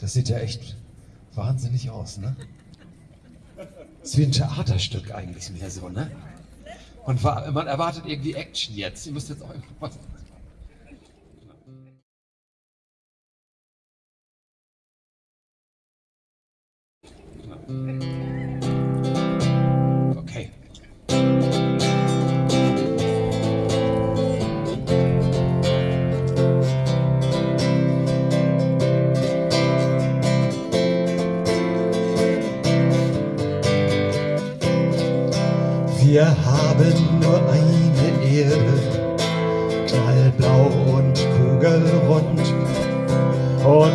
Das sieht ja echt wahnsinnig aus, ne? Ist wie ein Theaterstück eigentlich mehr so, ne? Und man erwartet irgendwie Action jetzt. Ihr müsst jetzt auch irgendwas.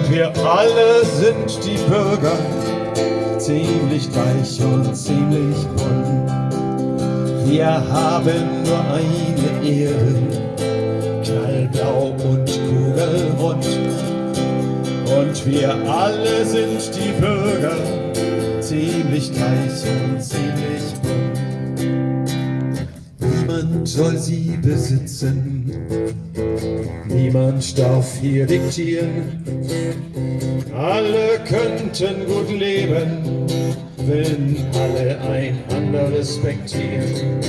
Wir alle sind die Bürger, ziemlich gleich und ziemlich bunt. Wir haben nur eine Erde, knallblau und kugelrund. Und wir alle sind die Bürger, ziemlich gleich und ziemlich bunt. Niemand soll sie besitzen, niemand darf hier diktieren. Alle könnten gut leben, wenn alle einander respektieren.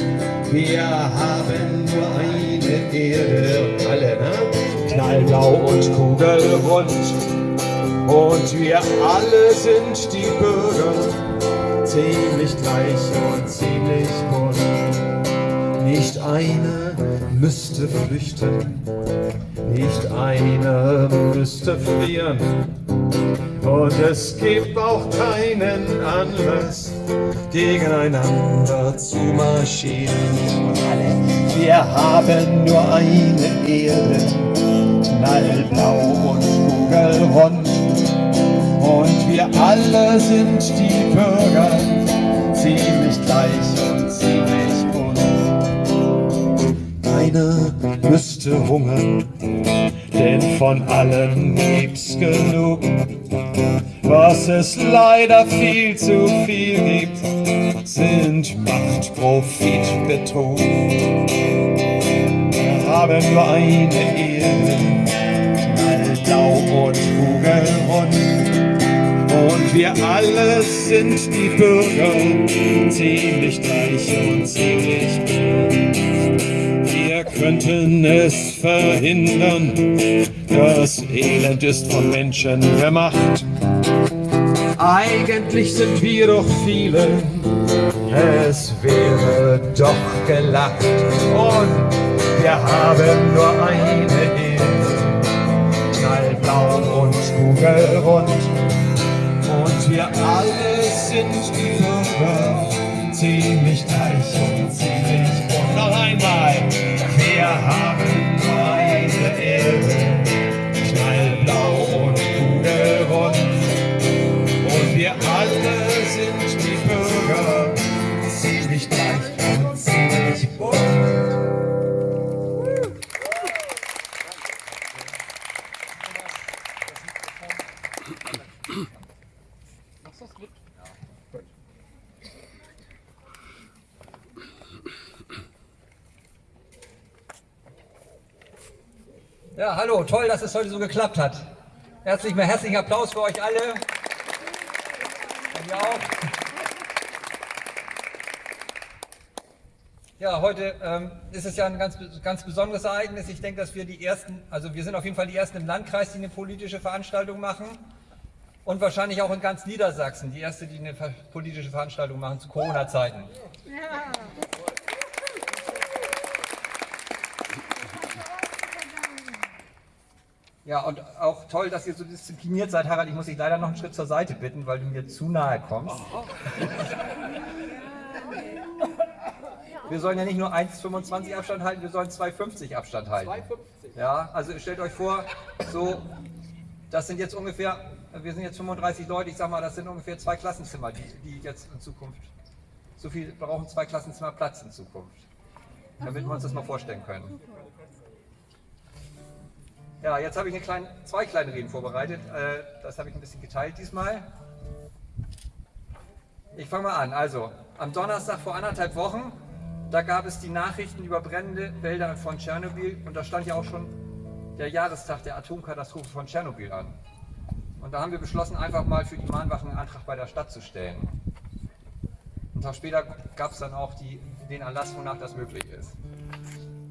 Wir haben nur eine Erde, alle, ne? Knallblau und kugelrund. Und wir alle sind die Bürger, ziemlich gleich und ziemlich bunt. Nicht einer müsste flüchten, nicht einer müsste frieren. Und es gibt auch keinen Anlass, gegeneinander zu marschieren. Wir haben nur eine Erde, knallblau und kugelrund. Und wir alle sind die Bürger, ziemlich gleich Keiner müsste hungern, denn von allem gibt's genug. Was es leider viel zu viel gibt, sind Macht, Profit, Betrug. Wir haben nur eine Erde, knallblau und kugelrund. Und wir alle sind die Bürger, ziemlich gleich und ziemlich bunt. Könnten es verhindern, das Elend ist von Menschen gemacht. Eigentlich sind wir doch viele, es wäre doch gelacht. Und wir haben nur eine Erde, knallblau und kugelrund. Und wir alle sind Bürger, ziemlich es heute so geklappt hat. Herzlich herzlichen Applaus für euch alle. Auch. Ja, heute ähm, ist es ja ein ganz, ganz besonderes Ereignis. Ich denke, dass wir die ersten, also wir sind auf jeden Fall die ersten im Landkreis, die eine politische Veranstaltung machen. Und wahrscheinlich auch in ganz Niedersachsen, die erste, die eine politische Veranstaltung machen zu Corona-Zeiten. Ja, und auch toll, dass ihr so diszipliniert seid, Harald. Ich muss dich leider noch einen Schritt zur Seite bitten, weil du mir zu nahe kommst. Wir sollen ja nicht nur 1,25 Abstand halten, wir sollen 2,50 Abstand halten. 2,50? Ja, also stellt euch vor, so, das sind jetzt ungefähr, wir sind jetzt 35 Leute, ich sag mal, das sind ungefähr zwei Klassenzimmer, die, die jetzt in Zukunft, so viel brauchen zwei Klassenzimmer Platz in Zukunft. Damit wir uns das mal vorstellen können. Ja, jetzt habe ich eine kleine, zwei kleine Reden vorbereitet. Äh, Das habe ich ein bisschen geteilt diesmal. Ich fange mal an. Also, am Donnerstag vor anderthalb Wochen, da gab es die Nachrichten über brennende Wälder von Tschernobyl und da stand ja auch schon der Jahrestag der Atomkatastrophe von Tschernobyl an. Und da haben wir beschlossen, einfach mal für die Mahnwachen einen Antrag bei der Stadt zu stellen. Einen Tag später gab es dann auch die, den Erlass, wonach das möglich ist.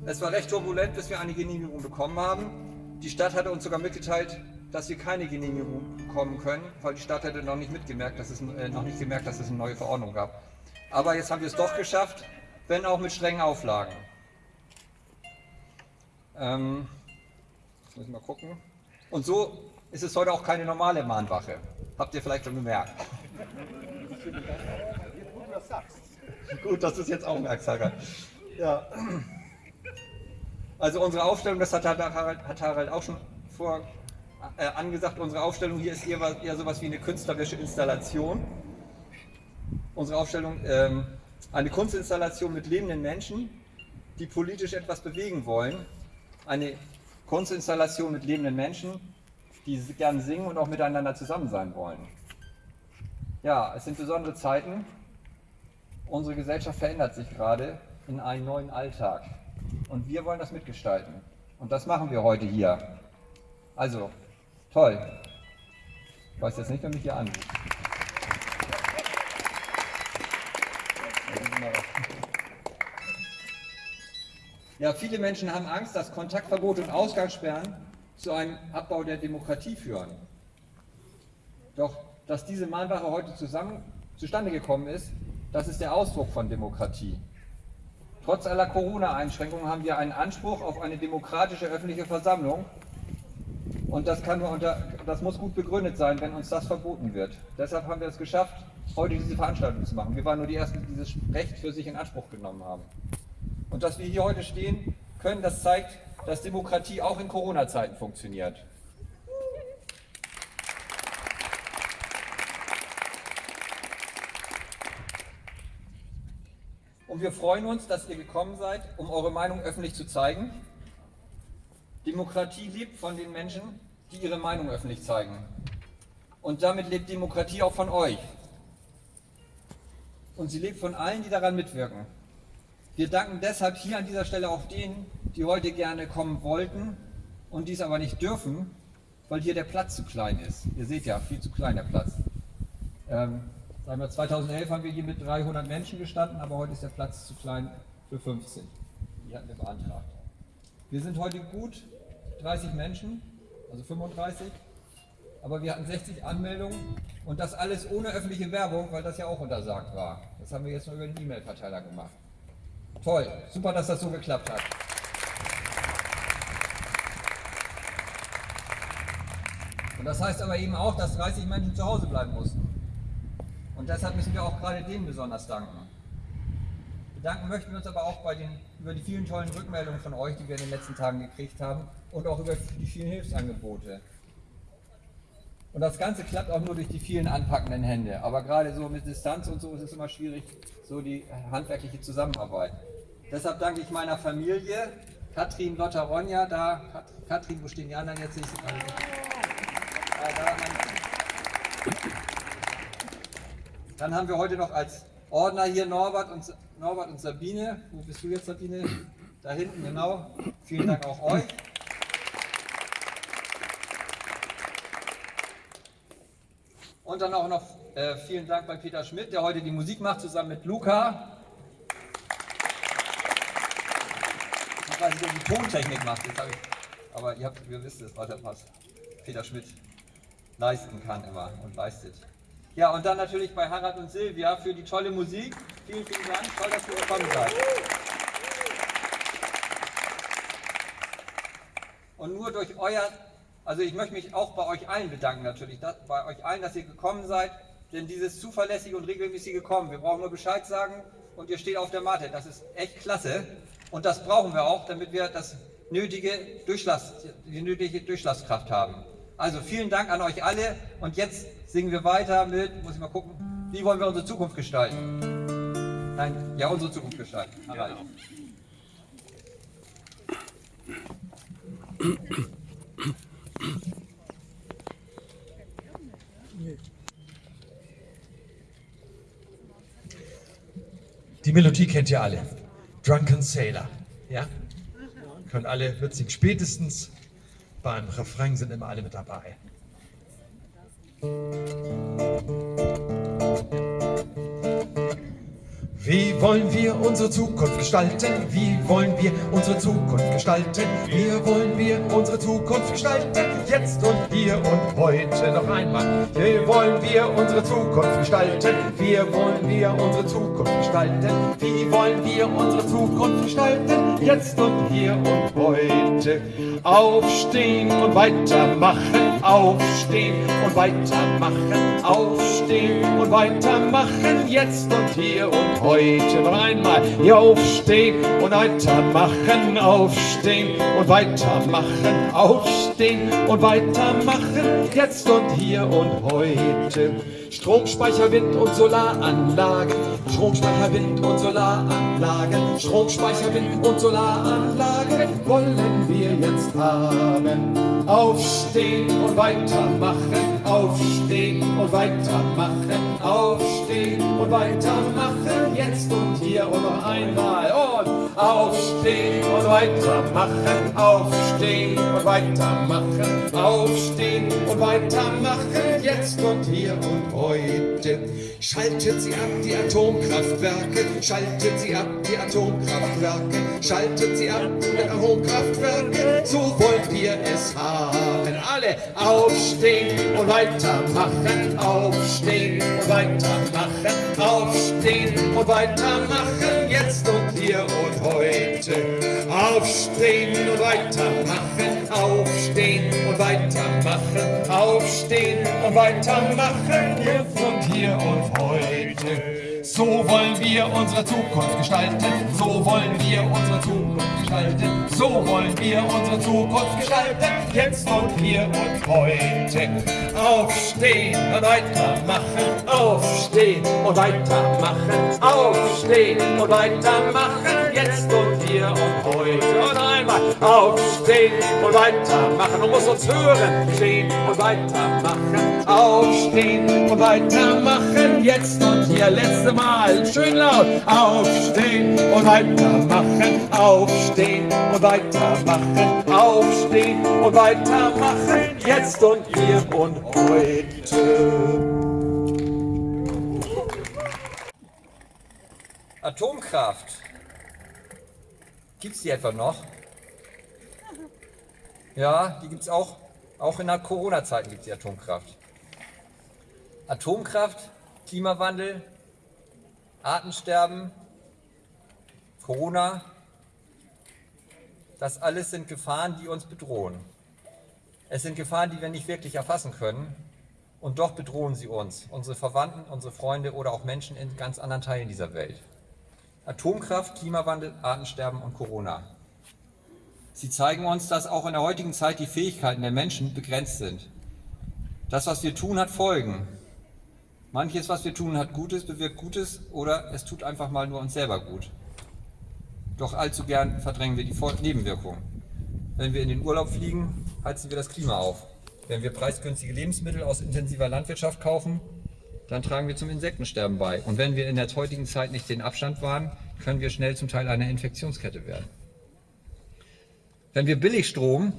Es war recht turbulent, bis wir eine Genehmigung bekommen haben. Die Stadt hatte uns sogar mitgeteilt, dass wir keine Genehmigung bekommen können, weil die Stadt hätte noch nicht mitgemerkt, dass es äh, noch nicht gemerkt, dass es eine neue Verordnung gab. Aber jetzt haben wir es doch geschafft, wenn auch mit strengen Auflagen. Ähm, jetzt muss ich mal gucken. Und so ist es heute auch keine normale Mahnwache. Habt ihr vielleicht schon gemerkt. Gut, dass du es jetzt auch merkst, Harald. Ja. Also unsere Aufstellung, das hat Harald, hat Harald auch schon vor äh, angesagt, unsere Aufstellung hier ist eher, eher sowas wie eine künstlerische Installation. Unsere Aufstellung, ähm, eine Kunstinstallation mit lebenden Menschen, die politisch etwas bewegen wollen. Eine Kunstinstallation mit lebenden Menschen, die gern singen und auch miteinander zusammen sein wollen. Ja, es sind besondere Zeiten. Unsere Gesellschaft verändert sich gerade in einen neuen Alltag. Und wir wollen das mitgestalten. Und das machen wir heute hier. Also, toll. Ich weiß jetzt nicht, wer mich hier anruft. Ja, viele Menschen haben Angst, dass Kontaktverbot und Ausgangssperren zu einem Abbau der Demokratie führen. Doch, dass diese Mahnwache heute zusammen, zustande gekommen ist, das ist der Ausdruck von Demokratie. Trotz aller Corona-Einschränkungen haben wir einen Anspruch auf eine demokratische öffentliche Versammlung. Und das, unter, das muss gut begründet sein, wenn uns das verboten wird. Deshalb haben wir es geschafft, heute diese Veranstaltung zu machen. Wir waren nur die Ersten, die dieses Recht für sich in Anspruch genommen haben. Und dass wir hier heute stehen können, das zeigt, dass Demokratie auch in Corona-Zeiten funktioniert. Wir freuen uns, dass ihr gekommen seid, um eure Meinung öffentlich zu zeigen. Demokratie lebt von den Menschen, die ihre Meinung öffentlich zeigen. Und damit lebt Demokratie auch von euch. Und sie lebt von allen, die daran mitwirken. Wir danken deshalb hier an dieser Stelle auch denen, die heute gerne kommen wollten und dies aber nicht dürfen, weil hier der Platz zu klein ist. Ihr seht ja, viel zu klein der Platz. Ähm, Sagen wir, 2011 haben wir hier mit 300 Menschen gestanden, aber heute ist der Platz zu klein für 15. Die hatten wir beantragt. Wir sind heute gut 30 Menschen, also 35, aber wir hatten 60 Anmeldungen und das alles ohne öffentliche Werbung, weil das ja auch untersagt war. Das haben wir jetzt nur über den E-Mail-Verteiler gemacht. Toll, super, dass das so geklappt hat. Und das heißt aber eben auch, dass 30 Menschen zu Hause bleiben mussten. Und deshalb müssen wir auch gerade denen besonders danken. Bedanken möchten wir uns aber auch bei den, über die vielen tollen Rückmeldungen von euch, die wir in den letzten Tagen gekriegt haben und auch über die vielen Hilfsangebote. Und das Ganze klappt auch nur durch die vielen anpackenden Hände. Aber gerade so mit Distanz und so ist es immer schwierig, so die handwerkliche Zusammenarbeit. Deshalb danke ich meiner Familie, Katrin, Lotta, Ronja, da, Katrin, wo stehen die anderen jetzt nicht? Also, da, dann haben wir heute noch als Ordner hier Norbert und, Norbert und Sabine. Wo bist du jetzt, Sabine? Da hinten, genau. Vielen Dank auch euch. Und dann auch noch äh, vielen Dank bei Peter Schmidt, der heute die Musik macht, zusammen mit Luca. Ich weiß nicht, ob die Tontechnik macht, ich, aber ihr, habt, ihr wisst es, was Peter Schmidt leisten kann immer und leistet. Ja, und dann natürlich bei Harald und Silvia für die tolle Musik. Vielen, vielen Dank. Toll, dass ihr gekommen seid. Und nur durch euer, also ich möchte mich auch bei euch allen bedanken natürlich, dass, bei euch allen, dass ihr gekommen seid, denn dieses zuverlässige und regelmäßige Kommen, wir brauchen nur Bescheid sagen und ihr steht auf der Matte, das ist echt klasse und das brauchen wir auch, damit wir das nötige Durchlass, die nötige Durchlasskraft haben. Also vielen Dank an euch alle und jetzt singen wir weiter mit, muss ich mal gucken, wie wollen wir unsere Zukunft gestalten? Nein, ja, unsere Zukunft gestalten. Ja. Die Melodie kennt ihr alle. Drunken Sailor. Ja? Können alle, wird singen. Spätestens beim Refrain sind immer alle mit dabei. Wie wollen wir unsere Zukunft gestalten? Wie wollen wir unsere Zukunft gestalten? Wie wollen wir unsere Zukunft gestalten? Jetzt und hier und heute noch einmal. Wie wollen wir unsere Zukunft gestalten? Wie wollen wir unsere Zukunft gestalten? Wie wollen wir unsere Zukunft gestalten? Jetzt und hier und heute. Aufstehen und weitermachen. Aufstehen und weitermachen. Aufstehen und weitermachen. Jetzt und hier und heute heute noch einmal hier aufstehen und weitermachen, aufstehen und weitermachen, aufstehen und weitermachen, jetzt und hier und heute. Stromspeicher, Wind- und Solaranlagen, Stromspeicher, Wind- und Solaranlagen, Stromspeicher, Wind- und Solaranlagen wollen wir jetzt haben. Aufstehen und weitermachen, aufstehen und weitermachen, aufstehen und weitermachen, jetzt und hier und noch einmal. Und aufstehen und weitermachen, aufstehen und weitermachen, aufstehen und weitermachen, jetzt und hier und heute. Schaltet sie ab, die Atomkraftwerke, schaltet sie ab, die Atomkraftwerke, schaltet sie ab, die Atomkraftwerke, so wollen wir es haben. Alle aufstehen und weitermachen, aufstehen und weitermachen, aufstehen und weitermachen, jetzt und hier und heute. Aufstehen und weitermachen, aufstehen und weitermachen, aufstehen und weitermachen, jetzt und hier und heute. So wollen wir unsere Zukunft gestalten, so wollen wir unsere Zukunft gestalten, so wollen wir unsere Zukunft gestalten, jetzt und hier und heute. Aufstehen und weitermachen, aufstehen und weitermachen, aufstehen und weitermachen, jetzt und hier und heute. Und einmal aufstehen und weitermachen, du musst uns hören, stehen und weitermachen, aufstehen und weitermachen, jetzt und hier, letzte Mal, schön laut, aufstehen und weitermachen, aufstehen und weitermachen, aufstehen und weitermachen, jetzt und hier und heute. Atomkraft. Gibt es die etwa noch? Ja, die gibt es auch. Auch in der Corona-Zeiten gibt es die Atomkraft. Atomkraft, Klimawandel, Artensterben, Corona, das alles sind Gefahren, die uns bedrohen. Es sind Gefahren, die wir nicht wirklich erfassen können und doch bedrohen sie uns, unsere Verwandten, unsere Freunde oder auch Menschen in ganz anderen Teilen dieser Welt. Atomkraft, Klimawandel, Artensterben und Corona. Sie zeigen uns, dass auch in der heutigen Zeit die Fähigkeiten der Menschen begrenzt sind. Das, was wir tun, hat Folgen. Manches, was wir tun, hat Gutes, bewirkt Gutes oder es tut einfach mal nur uns selber gut. Doch allzu gern verdrängen wir die Nebenwirkungen. Wenn wir in den Urlaub fliegen, heizen wir das Klima auf. Wenn wir preisgünstige Lebensmittel aus intensiver Landwirtschaft kaufen, dann tragen wir zum Insektensterben bei. Und wenn wir in der heutigen Zeit nicht den Abstand wahren, können wir schnell zum Teil einer Infektionskette werden. Wenn wir Billigstrom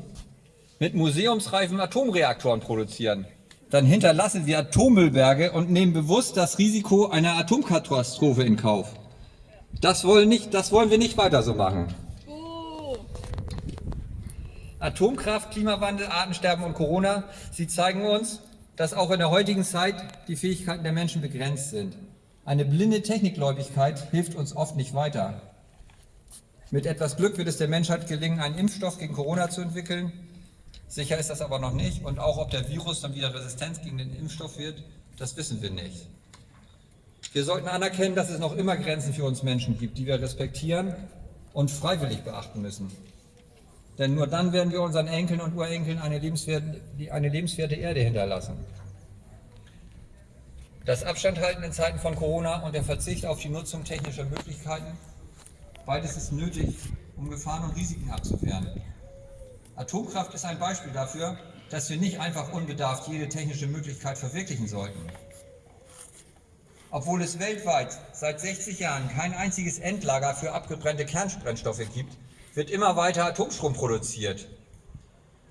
mit museumsreifen Atomreaktoren produzieren, dann hinterlassen wir Atommüllberge und nehmen bewusst das Risiko einer Atomkatastrophe in Kauf. Das wollen, nicht, das wollen wir nicht weiter so machen. Atomkraft, Klimawandel, Artensterben und Corona, sie zeigen uns, dass auch in der heutigen Zeit die Fähigkeiten der Menschen begrenzt sind. Eine blinde Technikgläubigkeit hilft uns oft nicht weiter. Mit etwas Glück wird es der Menschheit gelingen, einen Impfstoff gegen Corona zu entwickeln. Sicher ist das aber noch nicht und auch ob der Virus dann wieder Resistenz gegen den Impfstoff wird, das wissen wir nicht. Wir sollten anerkennen, dass es noch immer Grenzen für uns Menschen gibt, die wir respektieren und freiwillig beachten müssen. Denn nur dann werden wir unseren Enkeln und Urenkeln eine lebenswerte, eine lebenswerte Erde hinterlassen. Das Abstandhalten in Zeiten von Corona und der Verzicht auf die Nutzung technischer Möglichkeiten, beides ist nötig, um Gefahren und Risiken abzuwehren. Atomkraft ist ein Beispiel dafür, dass wir nicht einfach unbedarft jede technische Möglichkeit verwirklichen sollten. Obwohl es weltweit seit 60 Jahren kein einziges Endlager für abgebrannte Kernbrennstoffe gibt, wird immer weiter Atomstrom produziert.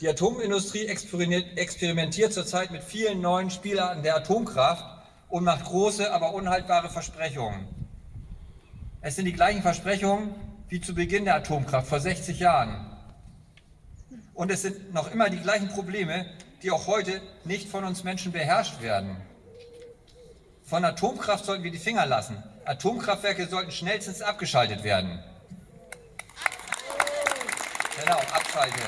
Die Atomindustrie experimentiert zurzeit mit vielen neuen Spielarten der Atomkraft und macht große, aber unhaltbare Versprechungen. Es sind die gleichen Versprechungen wie zu Beginn der Atomkraft vor 60 Jahren. Und es sind noch immer die gleichen Probleme, die auch heute nicht von uns Menschen beherrscht werden. Von Atomkraft sollten wir die Finger lassen. Atomkraftwerke sollten schnellstens abgeschaltet werden. Genau, abschalten.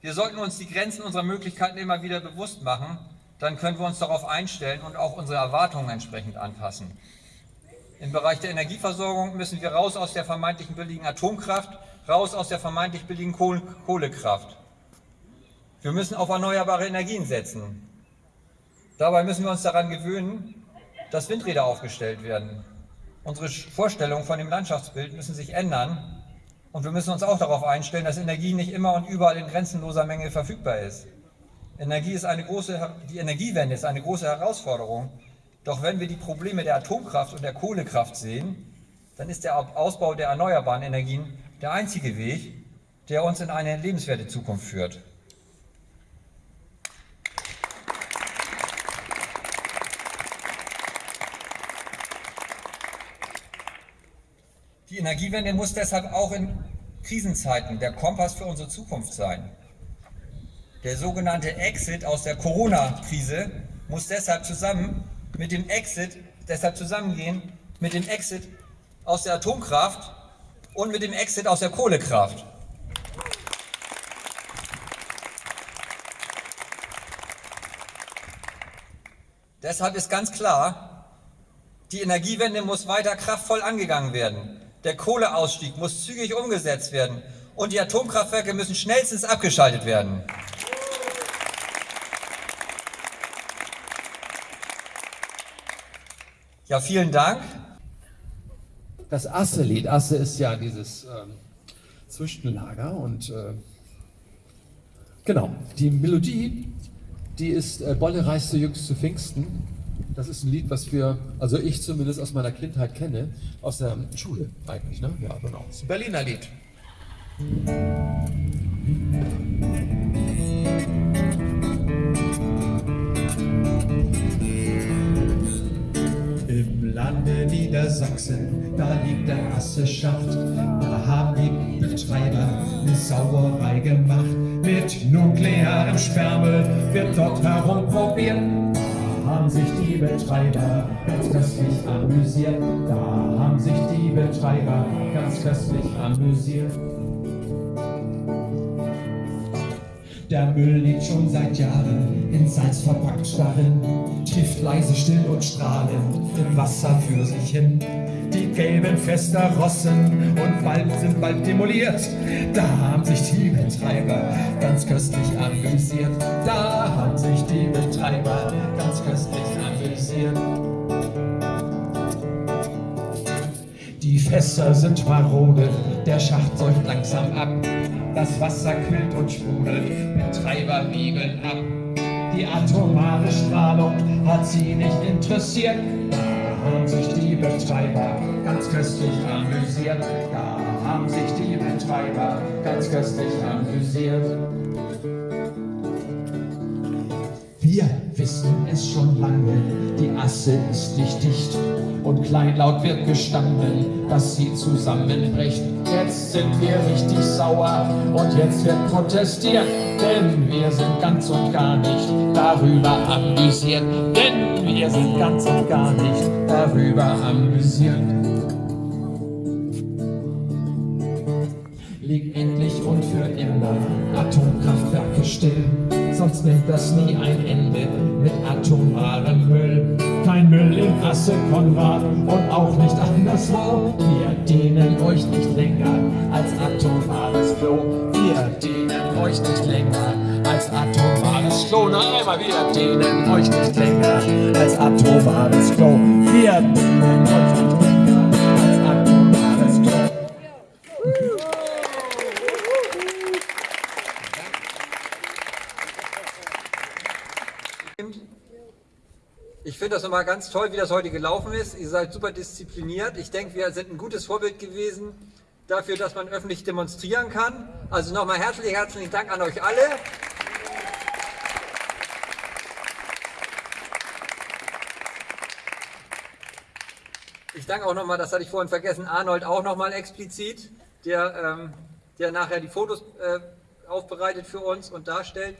Wir sollten uns die Grenzen unserer Möglichkeiten immer wieder bewusst machen, dann können wir uns darauf einstellen und auch unsere Erwartungen entsprechend anpassen. Im Bereich der Energieversorgung müssen wir raus aus der vermeintlichen billigen Atomkraft, raus aus der vermeintlich billigen Kohlekraft. Wir müssen auf erneuerbare Energien setzen. Dabei müssen wir uns daran gewöhnen, dass Windräder aufgestellt werden. Unsere Vorstellungen von dem Landschaftsbild müssen sich ändern und wir müssen uns auch darauf einstellen, dass Energie nicht immer und überall in grenzenloser Menge verfügbar ist. Energie ist eine große, die Energiewende ist eine große Herausforderung. Doch wenn wir die Probleme der Atomkraft und der Kohlekraft sehen, dann ist der Ausbau der erneuerbaren Energien der einzige Weg, der uns in eine lebenswerte Zukunft führt. Die Energiewende muss deshalb auch in Krisenzeiten der Kompass für unsere Zukunft sein. Der sogenannte Exit aus der Corona-Krise muss deshalb zusammen mit dem Exit, deshalb zusammengehen mit dem Exit aus der Atomkraft und mit dem Exit aus der Kohlekraft. Deshalb ist ganz klar, die Energiewende muss weiter kraftvoll angegangen werden. Der Kohleausstieg muss zügig umgesetzt werden und die Atomkraftwerke müssen schnellstens abgeschaltet werden. Ja, vielen Dank. Das Asse-Lied, Asse ist ja dieses ähm, Zwischenlager und äh, genau, die Melodie, die ist äh, Bolle reiste jüngst zu Pfingsten das ist ein Lied, was wir, also ich zumindest aus meiner Kindheit kenne, aus der Schule eigentlich, ne? Ja, genau. Das ist ein Berliner Lied. Im Niedersachsen, da liegt der Asseschacht, da haben die Betreiber eine Sauerei gemacht. Mit nuklearem Sperrmüll wird dort herumprobiert haben sich die Betreiber ganz köstlich amüsiert. Da haben sich die Betreiber ganz köstlich amüsiert. Der Müll liegt schon seit Jahren in Salz verpackt darin, trifft leise, still und strahlend im Wasser für sich hin. Die gelben Fester rossen und bald sind bald demoliert. Da haben sich die Betreiber ganz köstlich amüsiert. Da haben sich die Betreiber ganz köstlich amüsiert. Die Fässer sind marode, der Schacht säuft langsam ab. Das Wasser quillt und sprudelt, Betreiber wiebeln ab. Die atomare Strahlung hat sie nicht interessiert. Da haben sich die Betreiber ganz köstlich amüsiert. Da haben sich die Betreiber ganz köstlich amüsiert. Wissen es schon lange, die Asse ist nicht dicht und kleinlaut wird gestanden, dass sie zusammenbricht. Jetzt sind wir richtig sauer und jetzt wird protestiert, denn wir sind ganz und gar nicht darüber amüsiert, denn wir sind ganz und gar nicht darüber amüsiert. Leg endlich und für immer Atomkraftwerke still sonst nimmt das nie ein Ende mit atomarem Müll. Kein Müll in Asse, Konrad und auch nicht anderswo. Wir dienen euch nicht länger als atomares Klo. Wir dienen euch nicht länger als atomares Klo. Na einmal, wir dienen euch nicht länger als atomares Klo. Wir dienen euch nicht länger. Finde das nochmal ganz toll, wie das heute gelaufen ist. Ihr seid super diszipliniert. Ich denke, wir sind ein gutes Vorbild gewesen, dafür, dass man öffentlich demonstrieren kann. Also nochmal herzlich, herzlichen Dank an euch alle. Ich danke auch nochmal, das hatte ich vorhin vergessen, Arnold auch nochmal explizit, der, ähm, der nachher die Fotos äh, aufbereitet für uns und darstellt.